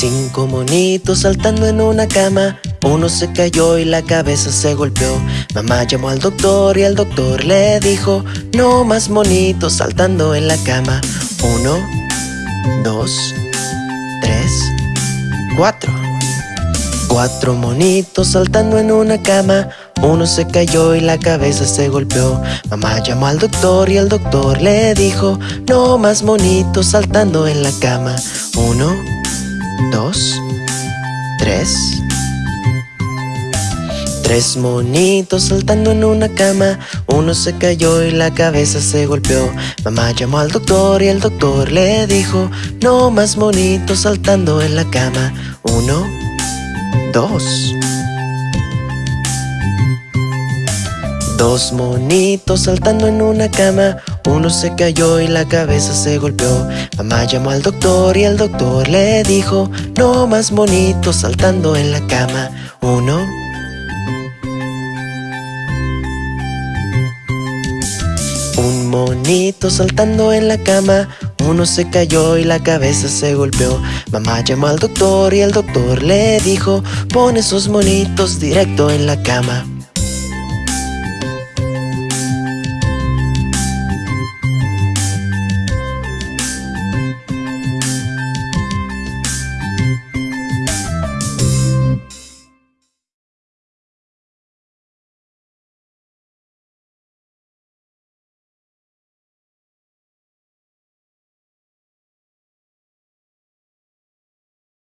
Cinco monitos saltando en una cama. Uno se cayó y la cabeza se golpeó. Mamá llamó al doctor y el doctor le dijo No más monitos saltando en la cama Uno, dos, tres, cuatro. Cuatro monitos saltando en una cama. Uno se cayó y la cabeza se golpeó. Mamá llamó al doctor y el doctor le dijo No más monitos saltando en la cama Uno, dos, tres. Tres monitos saltando en una cama. Uno se cayó y la cabeza se golpeó. Mamá llamó al doctor y el doctor le dijo No más monitos saltando en la cama Uno, dos. Dos monitos saltando en una cama Uno se cayó y la cabeza se golpeó. Mamá llamó al doctor y el doctor le dijo No más monitos saltando en la cama Uno. Un monito saltando en la cama. Uno se cayó y la cabeza se golpeó. Mamá llamó al doctor y el doctor le dijo Pon esos monitos directo en la cama